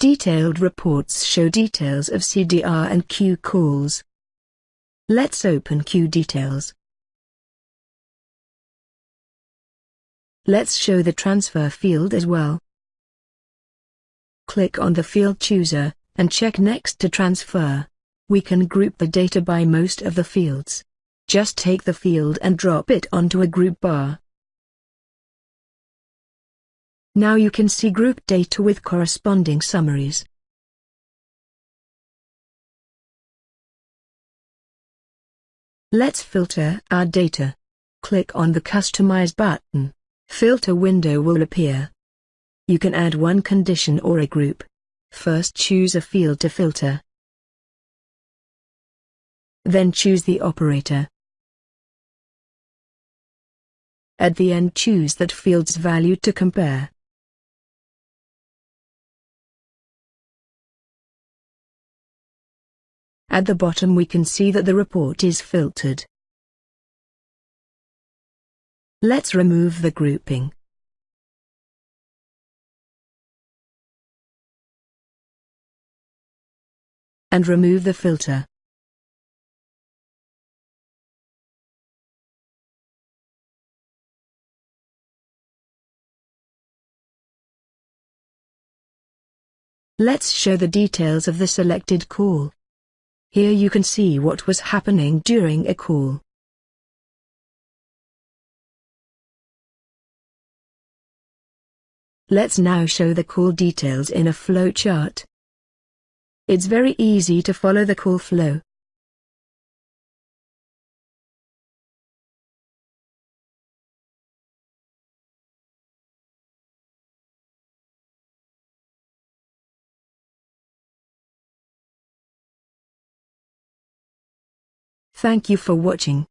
Detailed reports show details of CDR and queue calls. Let's open queue details. Let's show the transfer field as well. Click on the field chooser, and check next to transfer. We can group the data by most of the fields. Just take the field and drop it onto a group bar. Now you can see group data with corresponding summaries. Let's filter our data. Click on the Customize button. Filter window will appear. You can add one condition or a group. First choose a field to filter. Then choose the operator. At the end choose that field's value to compare. At the bottom we can see that the report is filtered. Let's remove the grouping. And remove the filter. Let's show the details of the selected call. Here you can see what was happening during a call. Let's now show the call details in a flowchart. It's very easy to follow the call flow. Thank you for watching.